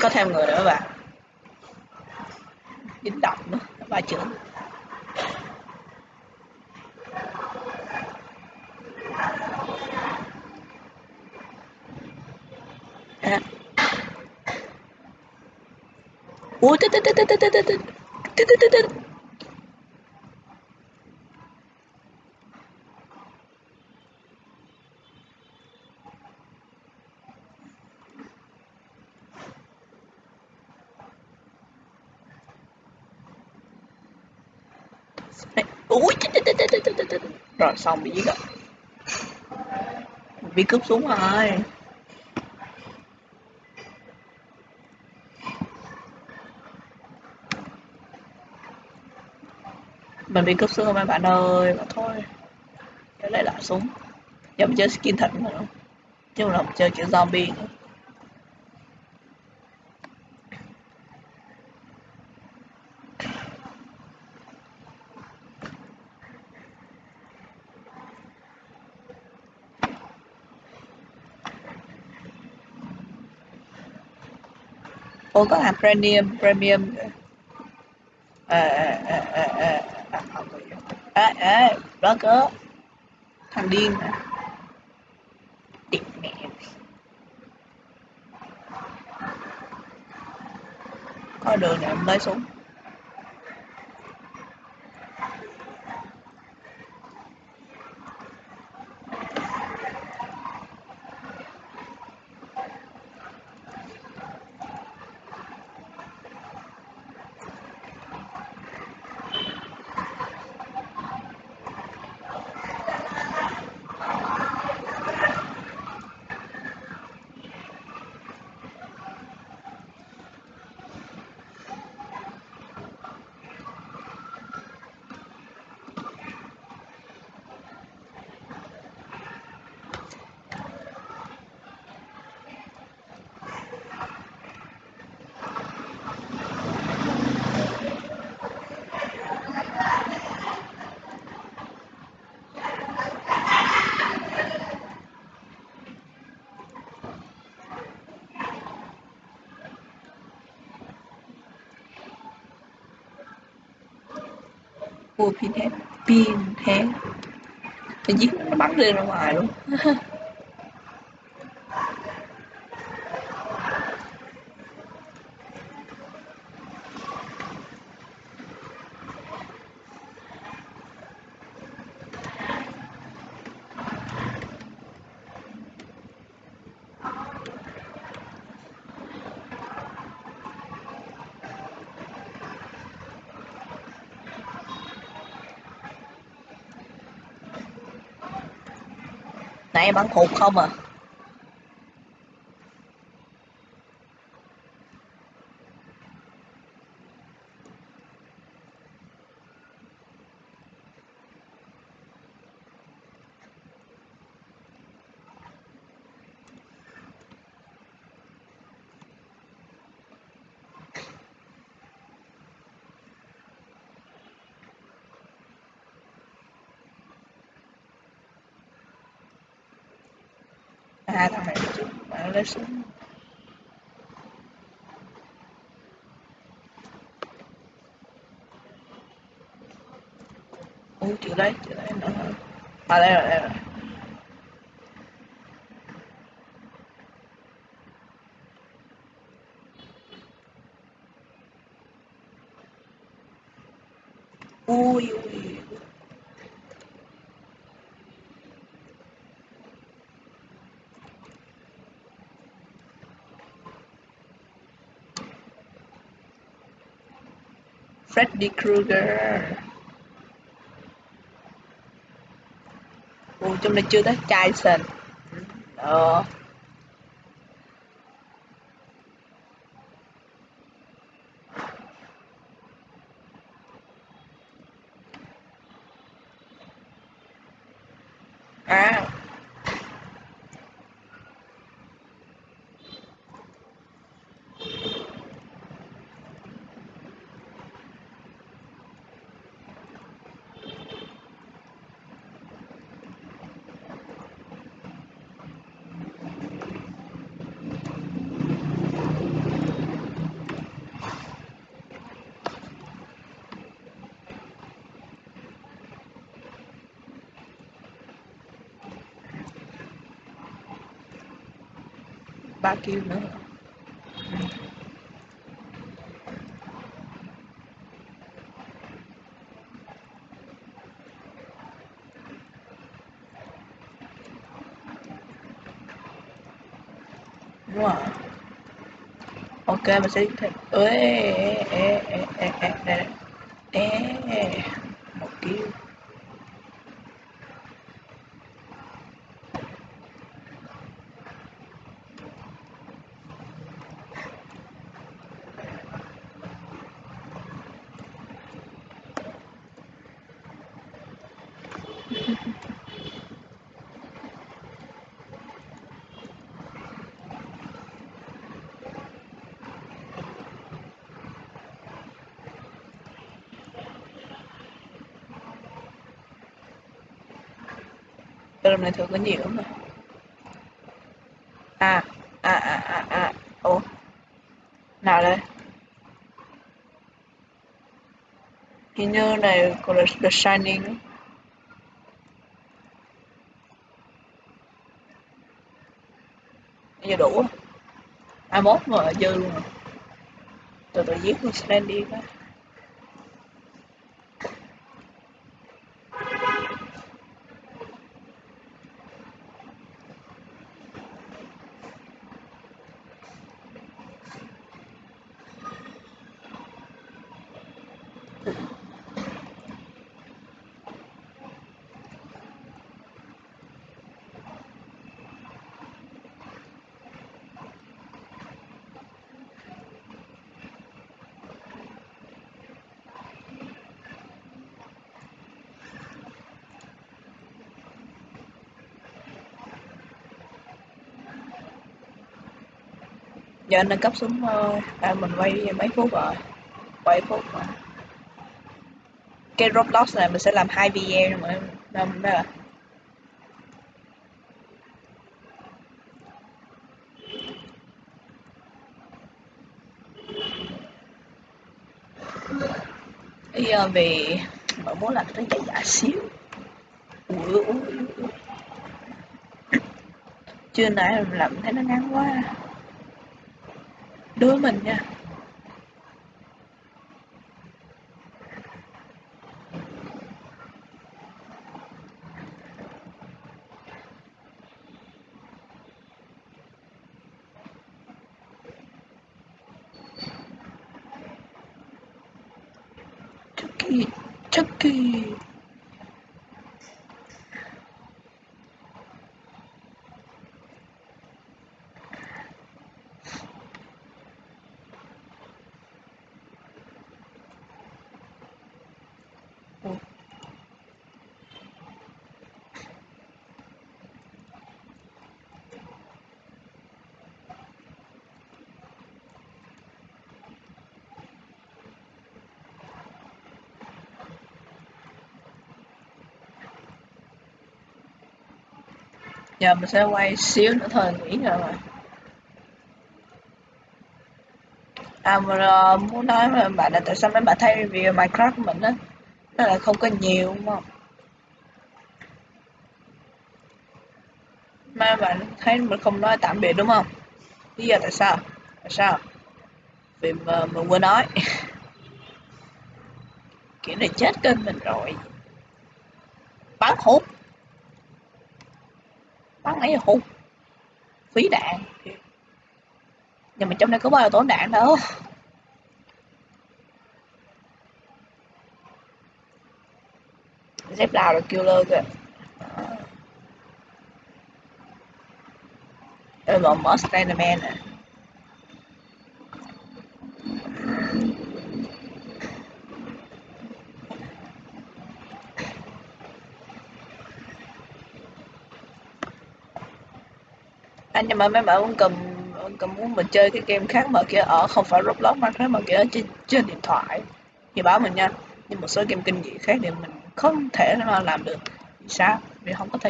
Có thêm người nữa bạn. Dính động nữa Ba chữ. À. Ui, tít tít tít tít tít tít tít tít tít. Này. ui rồi, xong, bị giết rồi. Bị cướp xuống rồi. Mình bị cướp xuống rồi mấy bạn ơi. Mà thôi. Để lấy lại súng. Giờ mình chơi skin thật nữa chứ không là chơi kiểu zombie nữa. cô có làm premium premium. À, à, à, à, à, à, à, à, cơ thằng điên à định mẹ. Có đường này em lấy xuống? Ủa pin hết pin hết thì giết nó bắn lên ra ngoài luôn. nãy em bắn hụt không à? Hai thằng này chứ bạn lấy súng ui chữ đấy chữ đấy nữa à đây rồi đây rồi ui ui. Freddy Krueger. Ủa trong này chưa tới Jason Ờ. À. ba kêu nữa. Wow, ok mình sẽ thêm ê ê ê ê ê ê ê một kêu. Rừng này thường có nhiều mà À À à à à. Ủa? Nào đây. Hình như này của là The Shining Bây giờ đủ. 21 mà dư luôn rồi Từ từ giết con Slendy cái giờ nâng cấp xuống thôi, à, mình quay mấy phút rồi. Quay phút rồi cái Roblox này mình sẽ làm hai video mà năm đó là bây giờ về mà muốn làm cái giải giả xíu. Ui, ui, ui. chưa nãy làm thấy nó ngắn quá. Đối mình nha. nghị Chucky. Giờ mình sẽ quay xíu nữa thôi nghỉ rồi. Mà à mà uh, muốn nói với bạn là tại sao mấy bạn thấy review Minecraft của mình á? Nó lại không có nhiều đúng không? Mà bạn thấy mình không nói tạm biệt đúng không? Lý do tại sao? Tại sao? Vì mà mình quên nói. Kiểu này chết kênh mình rồi. Bắn hút bắn nãy giờ hụt phí đạn. Nhưng mà trong đây có bao giờ tốn đạn đâu. Dép đào là killer kìa. Ờ. Đây là mở Spiderman nè. Anh nhưng mà mấy bạn cũng cầm cầm muốn mình chơi cái game khác mà kia ở không phải Roblox mà khác mà kia ở trên, trên điện thoại. Thì báo mình nha. Nhưng một số game kinh dị khác thì mình không thể nào làm được. Vì sao? Vì không có thời